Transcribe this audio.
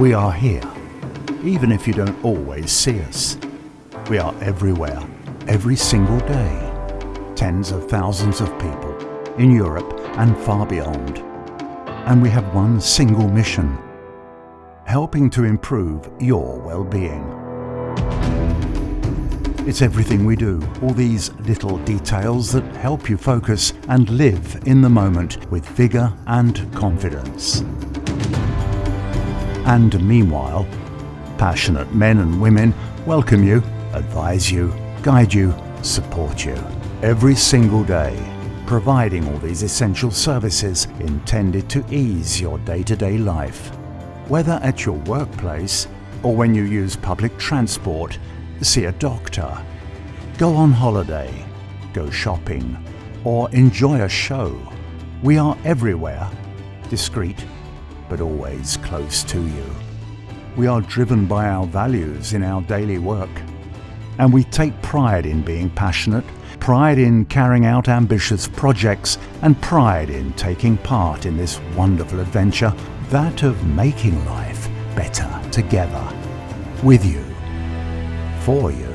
We are here, even if you don't always see us. We are everywhere, every single day. Tens of thousands of people in Europe and far beyond. And we have one single mission, helping to improve your well-being. It's everything we do, all these little details that help you focus and live in the moment with vigour and confidence. And meanwhile, passionate men and women welcome you, advise you, guide you, support you every single day, providing all these essential services intended to ease your day-to-day life. Whether at your workplace or when you use public transport, see a doctor, go on holiday, go shopping, or enjoy a show. We are everywhere, discreet, but always close to you. We are driven by our values in our daily work. And we take pride in being passionate, pride in carrying out ambitious projects, and pride in taking part in this wonderful adventure, that of making life better together. With you. For you.